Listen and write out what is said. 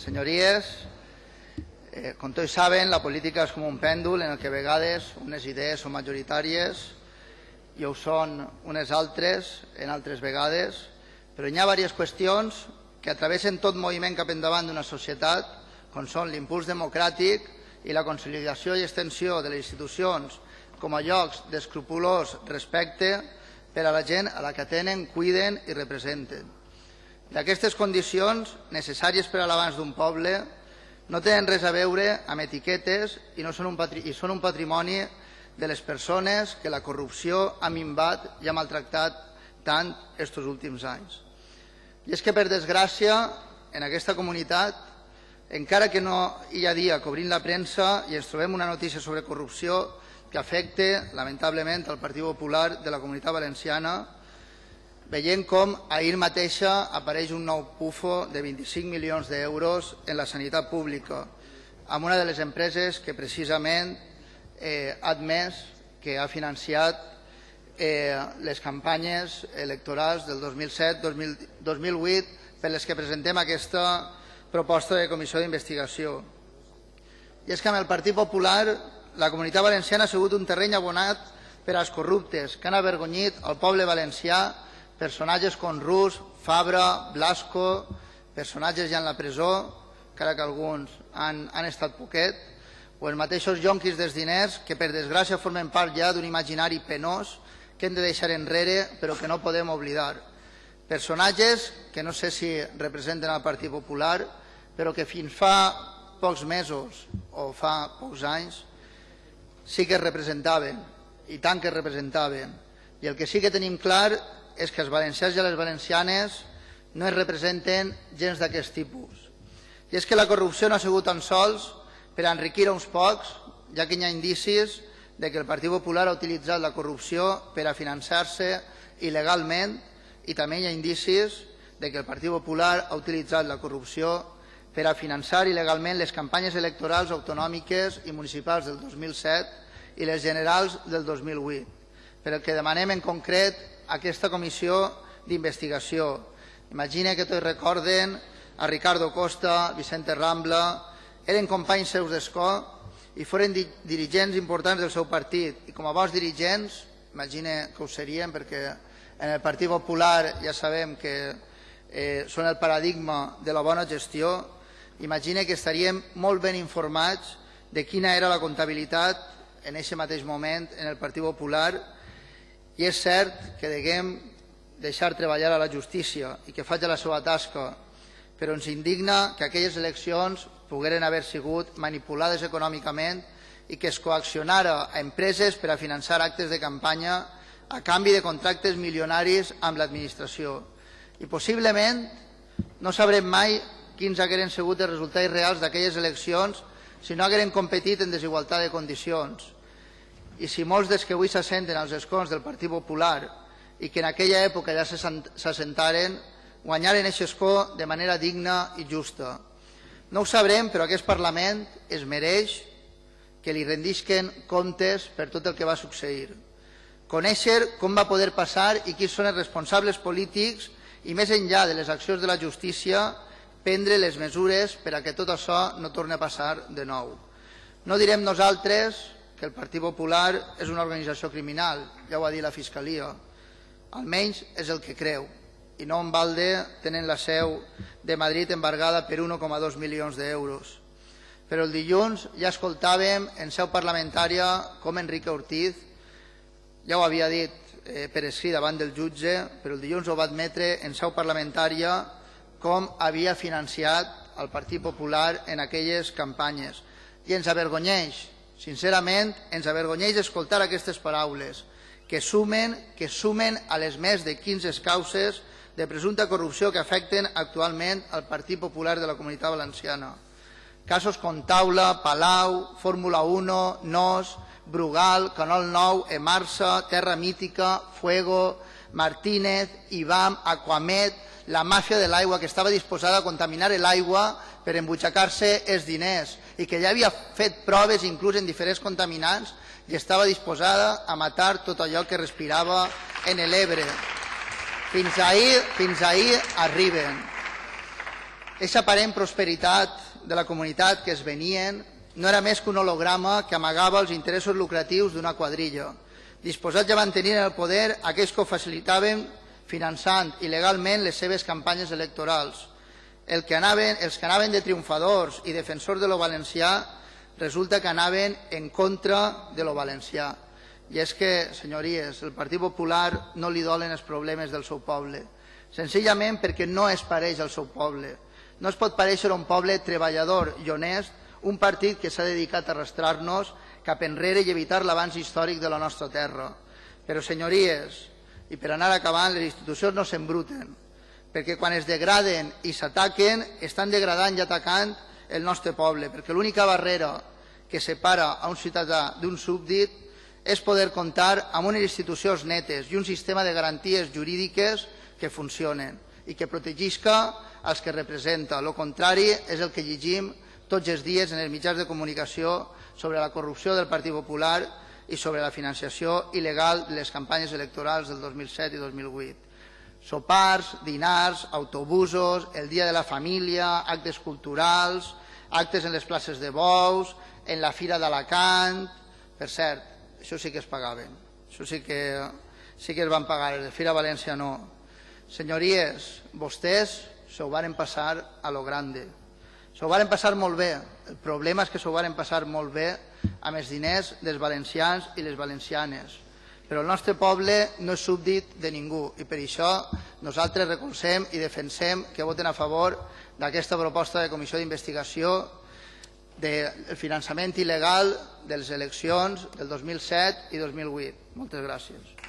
Señorías, eh, com tots saben, la política és com un pèndol en el que a vegades unes idees són majoritàries i ho són unes altres en altres vegades, però hi ha diverses qüestions que atravessen tot moviment cap endavant d'una societat, com són l'impuls democràtic i la consolidació i extensió de les institucions com a llocs d'escrupulós respecte per a la gent a la que tenen, cuiden i representen. D'aquestes condicions necessàries per a l'abans d'un poble no tenen res a veure amb etiquetes i, no són un i són un patrimoni de les persones que la corrupció ha minvat i ha maltractat tant estos últims anys. I és que, per desgràcia, en aquesta comunitat, encara que no hi ha dia cobrint la premsa i ens trobem una notícia sobre corrupció que afecta, lamentablement, el Partit Popular de la Comunitat Valenciana, veient com ahir mateixa apareix un nou pufo de 25 milions d'euros en la sanitat pública, amb una de les empreses que precisament eh, ha admès que ha financiat eh, les campanyes electorals del 2007-2008 per les que presentem aquesta proposta de comissió d'investigació. I és que amb el Partit Popular la comunitat valenciana ha sigut un terreny abonat per als corruptes que han avergonyit el poble valencià personatges com Rus, Fabra, Blasco, personatges ja en la presó, encara que alguns han, han estat poquet, o els mateixos jonquis dels diners que per desgràcia formen part ja d'un imaginari penós que hem de deixar enrere però que no podem oblidar. Personatges que no sé si representen el Partit Popular però que fins fa pocs mesos o fa pocs anys sí que es representaven i tant que es representaven. I el que sí que tenim clar és que els valencians i les valencianes no es representen gens d'aquest tipus. I és que la corrupció no ha sigut tan sols per enriquir uns pocs, ja que hi ha indicis de que el Partit Popular ha utilitzat la corrupció per a finançar-se il·legalment i també hi ha indicis de que el Partit Popular ha utilitzat la corrupció per a finançar il·legalment les campanyes electorals autonòmiques i municipals del 2007 i les generals del 2008. Per el que demanem en concret aquesta comissió d'investigació. Imagina que tots recorden a Ricardo Costa, Vicente Rambla, eren companys seus d'escó i foren di dirigents importants del seu partit. I com a bons dirigents, imagina que ho serien perquè en el Partit Popular ja sabem que eh, són el paradigma de la bona gestió, imagina que estaríem molt ben informats de quina era la comptabilitat en aquest mateix moment en el Partit Popular i és cert que deguem deixar treballar a la justícia i que faci la seva tasca, però ens indigna que aquelles eleccions pogueren haver sigut manipulades econòmicament i que es coaccionara a empreses per a finançar actes de campanya a canvi de contractes milionaris amb l'administració. I possiblement no sabrem mai quins hagueren sigut els resultats reals d'aquelles eleccions si no hagueren competit en desigualtat de condicions i si molts dels que avui s'assenten als escons del Partit Popular i que en aquella època ja s'assentaren, guanyaren aquest escó de manera digna i justa. No ho sabrem, però aquest Parlament es mereix que li rendisquen comptes per tot el que va succeir. Conèixer com va poder passar i qui són els responsables polítics i més enllà de les accions de la justícia, prendre les mesures per a que tot això no torni a passar de nou. No direm nosaltres que el Partit Popular és una organització criminal, ja ho ha dit la Fiscalia, almenys és el que creu, i no en balde tenen la seu de Madrid embargada per 1,2 milions d'euros. Però el dilluns ja escoltàvem en seu parlamentària com Enrique Ortiz, ja ho havia dit eh, per escrit davant del jutge, però el dilluns ho va admetre en seu parlamentària com havia financiat el Partit Popular en aquelles campanyes. I ens avergonyeix Sincerament, ens avergonyeix escoltar aquestes paraules que sumen, que sumen a les més de 15 causes de presumpta corrupció que afecten actualment al Partit Popular de la Comunitat Valenciana. Casos com Taula, Palau, Fórmula 1, NOS, Brugal, Canol 9, Emarsa, Terra Mítica, Fuego, Martínez, Ibam, Aquamet, la màfia de l'aigua que estava disposada a contaminar l'aigua per embutxacar-se els diners i que ja havia fet proves inclús en diferents contaminants i estava disposada a matar tot allò que respirava en l'Ebre. Fins ahir, fins ahir arriben. Aquesta aparent prosperitat de la comunitat que es venien no era més que un holograma que amagava els interessos lucratius d'una quadrilla, disposats a mantenir en el poder aquells que ho facilitaven finançant il·legalment les seves campanyes electorals. El que anaven, els que anaven de triomfadors i defensors de lo valencià resulta que anaven en contra de lo valencià. I és que, senyories, el Partit Popular no li dolen els problemes del seu poble, senzillament perquè no es pareix al seu poble. No es pot pareixer un poble treballador i honest, un partit que s'ha dedicat a arrastrar-nos cap enrere i evitar l'avanç històric de la nostra terra. Però, senyories, i per anar acabant, les institucions no s'embruten, perquè quan es degraden i s'ataquen, estan degradant i atacant el nostre poble, perquè l'única barrera que separa a un ciutadà d'un súbdit és poder comptar amb unes institucions netes i un sistema de garanties jurídiques que funcionen i que protegisca els que representa. El contrari és el que llegim tots els dies en els mitjans de comunicació sobre la corrupció del Partit Popular i sobre la financiació il·legal de les campanyes electorals del 2007 i 2008. Sopars, dinars, autobusos, el dia de la família, actes culturals, actes en les places de bous, en la Fira d'Alacant... Per cert, això sí que es pagaven, això sí que, sí que es van pagar, el de Fira València no. Senyories, vostès s'ho varen passar a lo grande, s'ho varen passar molt bé, el problema és que s'ho varen passar molt bé amb els diners dels valencians i les valencianes, però el nostre poble no és súbdit de ningú i per això nosaltres recolzem i defensem que voten a favor d'aquesta proposta de comissió d'investigació del finançament il·legal de les eleccions del 2007 i 2008. Moltes gràcies.